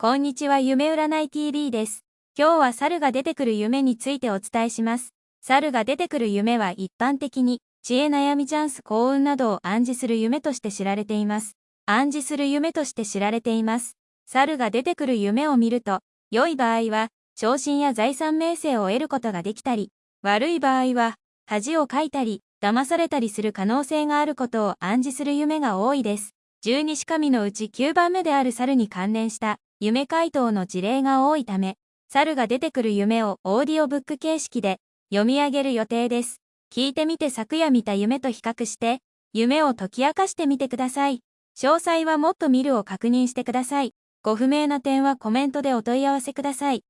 こんにちは夢占い TV です。今日は猿が出てくる夢についてお伝えします。猿が出てくる夢は一般的に知恵悩みチャンス幸運などを暗示する夢として知られています。暗示する夢として知られています。猿が出てくる夢を見ると、良い場合は、昇進や財産名声を得ることができたり、悪い場合は、恥をかいたり、騙されたりする可能性があることを暗示する夢が多いです。十二神のうち9番目である猿に関連した夢回答の事例が多いため、猿が出てくる夢をオーディオブック形式で読み上げる予定です。聞いてみて昨夜見た夢と比較して、夢を解き明かしてみてください。詳細はもっと見るを確認してください。ご不明な点はコメントでお問い合わせください。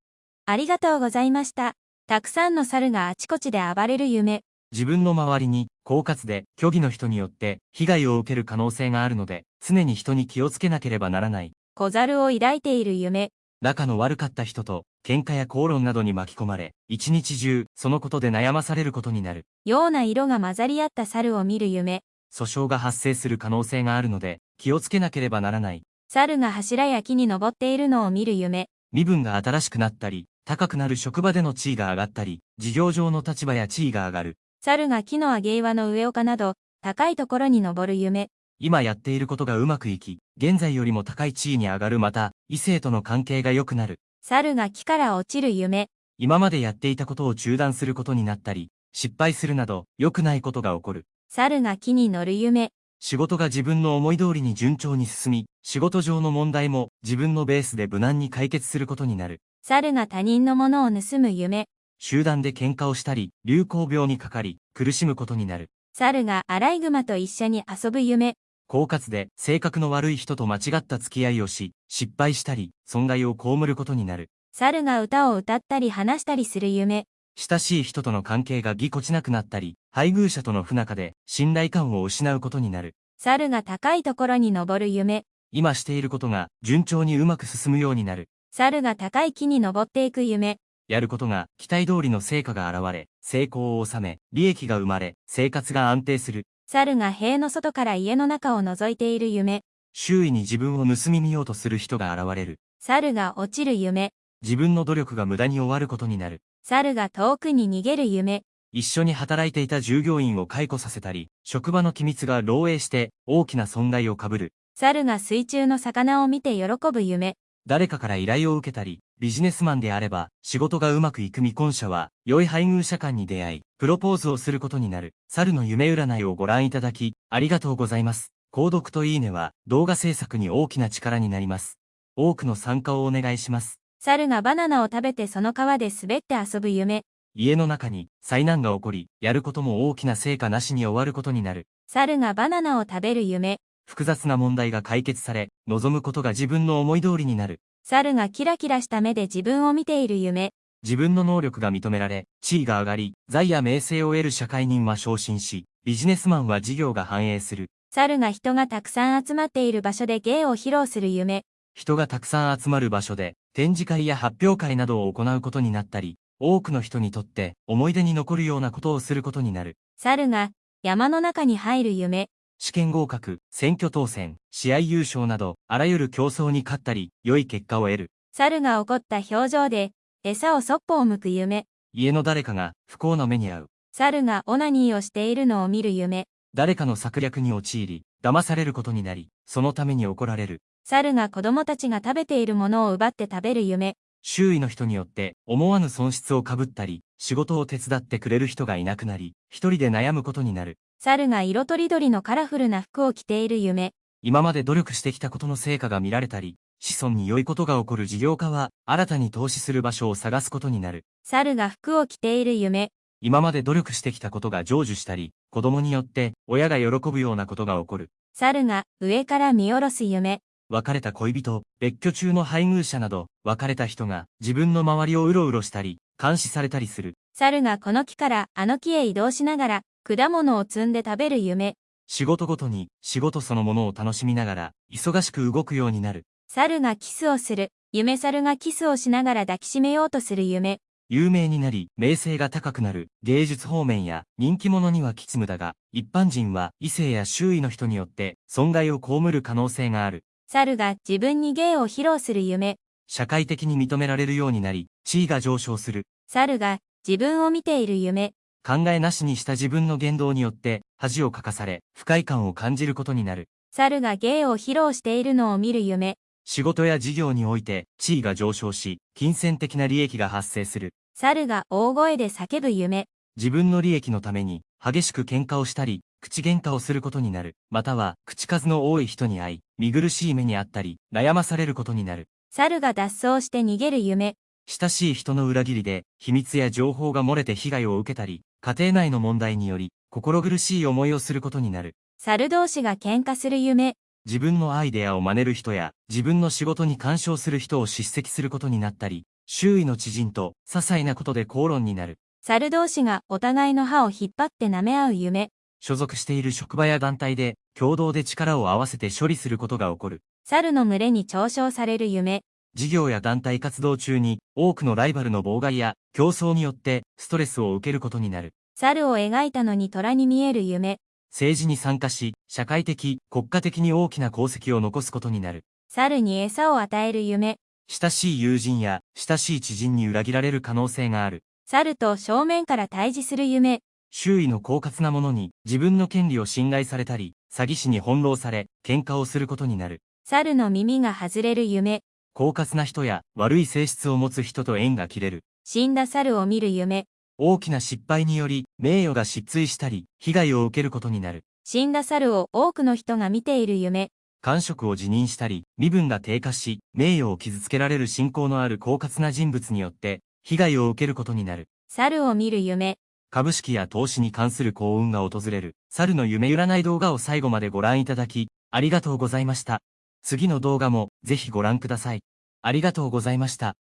ありがとうございました。たくさんの猿があちこちで暴れる夢。自分の周りに、狡猾で、虚偽の人によって、被害を受ける可能性があるので、常に人に気をつけなければならない。小猿を抱いている夢。仲の悪かった人と、喧嘩や口論などに巻き込まれ、一日中、そのことで悩まされることになる。ような色が混ざり合った猿を見る夢。訴訟が発生する可能性があるので、気をつけなければならない。猿が柱や木に登っているのを見る夢。身分が新しくなったり、高くなる職場での地位が上がったり、事業上の立場や地位が上がる。猿が木の上げ岩の上岡など、高いところに登る夢。今やっていることがうまくいき、現在よりも高い地位に上がるまた、異性との関係が良くなる。猿が木から落ちる夢。今までやっていたことを中断することになったり、失敗するなど、良くないことが起こる。猿が木に乗る夢。仕事が自分の思い通りに順調に進み、仕事上の問題も自分のベースで無難に解決することになる。猿が他人のものを盗む夢。集団で喧嘩をしたり、流行病にかかり、苦しむことになる。猿がアライグマと一緒に遊ぶ夢。狡猾で性格の悪い人と間違った付き合いをし、失敗したり、損害を被ることになる。猿が歌を歌ったり話したりする夢。親しい人との関係がぎこちなくなったり、配偶者との不仲で信頼感を失うことになる。猿が高いところに登る夢。今していることが順調にうまく進むようになる。猿が高い木に登っていく夢。やることが期待通りの成果が現れ、成功を収め、利益が生まれ、生活が安定する。猿が塀の外から家の中を覗いている夢。周囲に自分を盗み見ようとする人が現れる。猿が落ちる夢。自分の努力が無駄に終わることになる。猿が遠くに逃げる夢。一緒に働いていた従業員を解雇させたり、職場の機密が漏洩して大きな損害を被る。猿が水中の魚を見て喜ぶ夢。誰かから依頼を受けたり、ビジネスマンであれば、仕事がうまくいく未婚者は、良い配偶者間に出会い、プロポーズをすることになる、猿の夢占いをご覧いただき、ありがとうございます。購読といいねは、動画制作に大きな力になります。多くの参加をお願いします。猿がバナナを食べてその川で滑って遊ぶ夢。家の中に災難が起こり、やることも大きな成果なしに終わることになる。猿がバナナを食べる夢。複雑な問題が解決され、望むことが自分の思い通りになる。猿がキラキラした目で自分を見ている夢。自分の能力が認められ、地位が上がり、財や名声を得る社会人は昇進し、ビジネスマンは事業が繁栄する。猿が人がたくさん集まっている場所で芸を披露する夢。人がたくさん集まる場所で、展示会や発表会などを行うことになったり、多くの人にとって思い出に残るようなことをすることになる。猿が山の中に入る夢。試験合格、選挙当選、試合優勝など、あらゆる競争に勝ったり、良い結果を得る。猿が怒った表情で、餌をそっぽを向く夢。家の誰かが不幸な目に遭う。猿がオナニーをしているのを見る夢。誰かの策略に陥り、騙されることになり、そのために怒られる。猿が子供たちが食べているものを奪って食べる夢。周囲の人によって思わぬ損失をかぶったり、仕事を手伝ってくれる人がいなくなり、一人で悩むことになる。猿が色とりどりのカラフルな服を着ている夢。今まで努力してきたことの成果が見られたり、子孫に良いことが起こる事業家は、新たに投資する場所を探すことになる。猿が服を着ている夢。今まで努力してきたことが成就したり、子供によって親が喜ぶようなことが起こる。猿が上から見下ろす夢。別れた恋人、別居中の配偶者など、別れた人が自分の周りをうろうろしたり、監視されたりする。猿がこの木からあの木へ移動しながら、果物を摘んで食べる夢。仕事ごとに仕事そのものを楽しみながら忙しく動くようになる。猿がキスをする。夢猿がキスをしながら抱きしめようとする夢。有名になり、名声が高くなる。芸術方面や人気者には吉夢だが、一般人は異性や周囲の人によって損害を被る可能性がある。猿が自分に芸を披露する夢。社会的に認められるようになり、地位が上昇する。猿が自分を見ている夢。考えなしにした自分の言動によって恥をかかされ、不快感を感じることになる。猿が芸を披露しているのを見る夢。仕事や事業において地位が上昇し、金銭的な利益が発生する。猿が大声で叫ぶ夢。自分の利益のために激しく喧嘩をしたり、口喧嘩をすることになる。または、口数の多い人に会い、見苦しい目にあったり、悩まされることになる。猿が脱走して逃げる夢。親しい人の裏切りで、秘密や情報が漏れて被害を受けたり、家庭内の問題により、心苦しい思いをすることになる。猿同士が喧嘩する夢。自分のアイデアを真似る人や、自分の仕事に干渉する人を叱責することになったり、周囲の知人と、些細なことで口論になる。猿同士がお互いの歯を引っ張って舐め合う夢。所属している職場や団体で、共同で力を合わせて処理することが起こる。猿の群れに嘲笑される夢。事業や団体活動中に、多くのライバルの妨害や競争によってストレスを受けることになる。猿を描いたのに虎に見える夢。政治に参加し、社会的、国家的に大きな功績を残すことになる。猿に餌を与える夢。親しい友人や親しい知人に裏切られる可能性がある。猿と正面から対峙する夢。周囲の狡猾な者に自分の権利を侵害されたり、詐欺師に翻弄され、喧嘩をすることになる。猿の耳が外れる夢。狡猾な人や悪い性質を持つ人と縁が切れる。死んだ猿を見る夢。大きな失敗により名誉が失墜したり、被害を受けることになる。死んだ猿を多くの人が見ている夢。官職を辞任したり、身分が低下し、名誉を傷つけられる信仰のある狡猾な人物によって、被害を受けることになる。猿を見る夢。株式や投資に関する幸運が訪れる、猿の夢占い動画を最後までご覧いただき、ありがとうございました。次の動画もぜひご覧ください。ありがとうございました。